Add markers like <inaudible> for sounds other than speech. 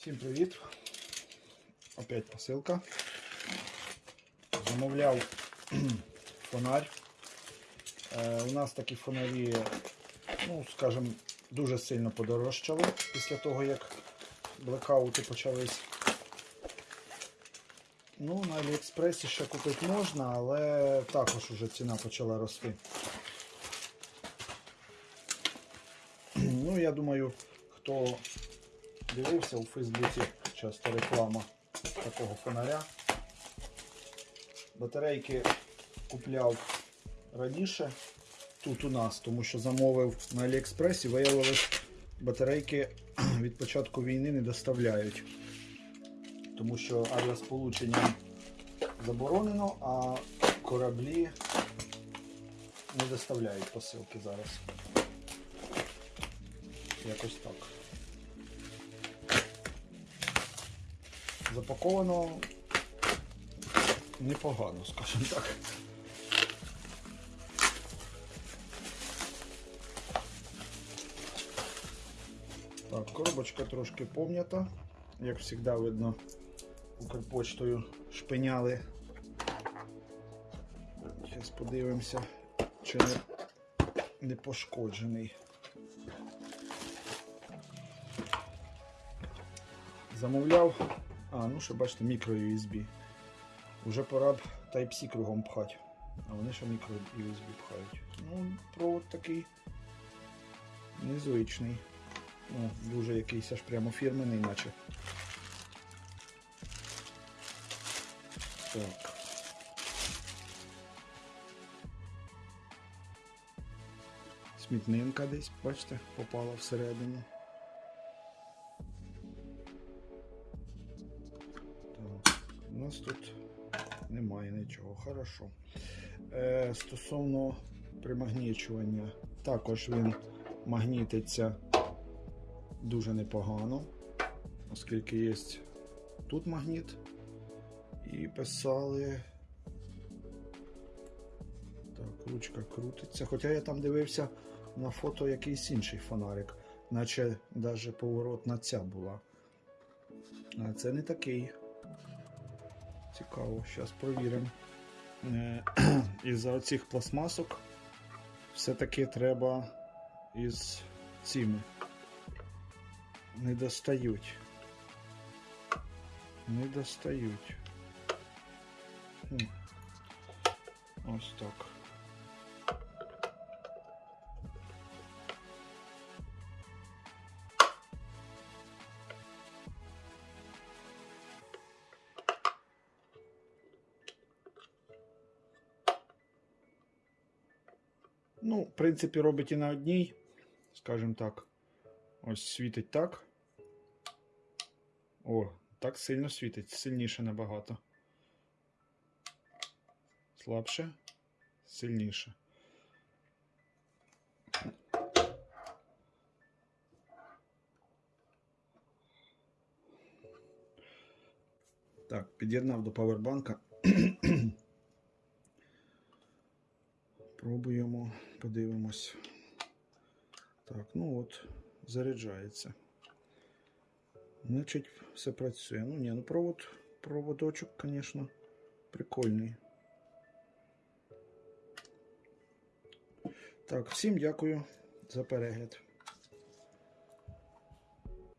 Всім привіт! Опять посилка. Замовляв <clears throat> фонарь. Е, у нас такі фонарі, ну, скажімо, дуже сильно подорожчали після того, як блекаути почались. Ну, на Аліекспресі ще купити можна, але також уже ціна почала рости. <clears throat> Ну, я думаю, хто дивився у Фейсбуці часто реклама такого фонаря. Батарейки купляв раніше тут у нас, тому що замовив на Аліекспресі, виявилось, батарейки <clears throat> від початку війни не доставляють. Тому що авіасполучення заборонено, а кораблі не доставляють посилки зараз. Якось так. Запаковано непогано, скажімо так. Так, коробочка трошки пом'ята. Як завжди видно, Укрпочтою шпиняли. Зараз подивимося, чи не, не пошкоджений. Замовляв. А, ну ще бачите, мікро USB. Уже пора б Type-C кругом пхати. А вони ще мікро USB пхають. Ну, провод такий незвичний. Ну, дуже якийсь аж прямо фірменний, наче. Так. Смітнинка десь, бачите, попала всередину. Нас тут немає нічого. Хорошо. Е, стосовно примагнічування, також він магнітиться дуже непогано, оскільки є тут магніт. І писали. Так, ручка крутиться. Хоча я там дивився на фото якийсь інший фонарик, наче навіть поворотна ця була. А це не такий. Цікаво, зараз провіримо. Е, <clears throat> Із-за оцих пластмасок все-таки треба із цими. Не достають. Не достають. Ось так. Ну, в принципі, робить і на одній, скажімо так. Ось світить так. О, так сильно світить, сильніше набагато. Слабше, сильніше. Так, під'єднав до павербанка. Пробуємо, подивимось. Так, ну от, заряджається. Значить, все працює. Ну ні, ну провод, проводочок, звісно, прикольний. Так, всім дякую за перегляд.